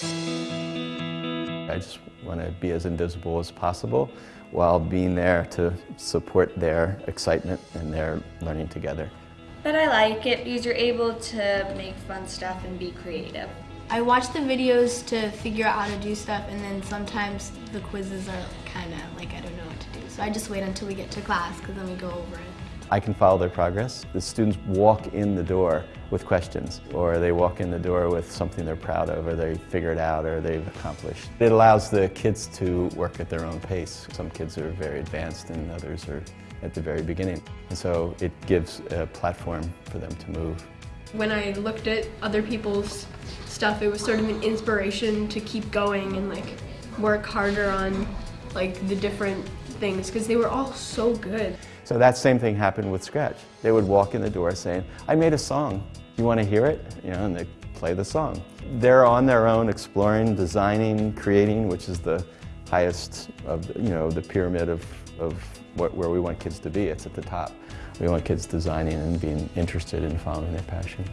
I just want to be as invisible as possible while being there to support their excitement and their learning together. But I like it because you're able to make fun stuff and be creative. I watch the videos to figure out how to do stuff and then sometimes the quizzes are kind of like I don't know what to do. So I just wait until we get to class because then we go over it. I can follow their progress. The students walk in the door with questions, or they walk in the door with something they're proud of, or they figured out, or they've accomplished. It allows the kids to work at their own pace. Some kids are very advanced and others are at the very beginning. And so it gives a platform for them to move. When I looked at other people's stuff, it was sort of an inspiration to keep going and like work harder on like the different things because they were all so good. So that same thing happened with Scratch. They would walk in the door saying, I made a song. You want to hear it? You know, and they play the song. They're on their own exploring, designing, creating, which is the highest of, you know, the pyramid of, of what, where we want kids to be. It's at the top. We want kids designing and being interested in following their passion.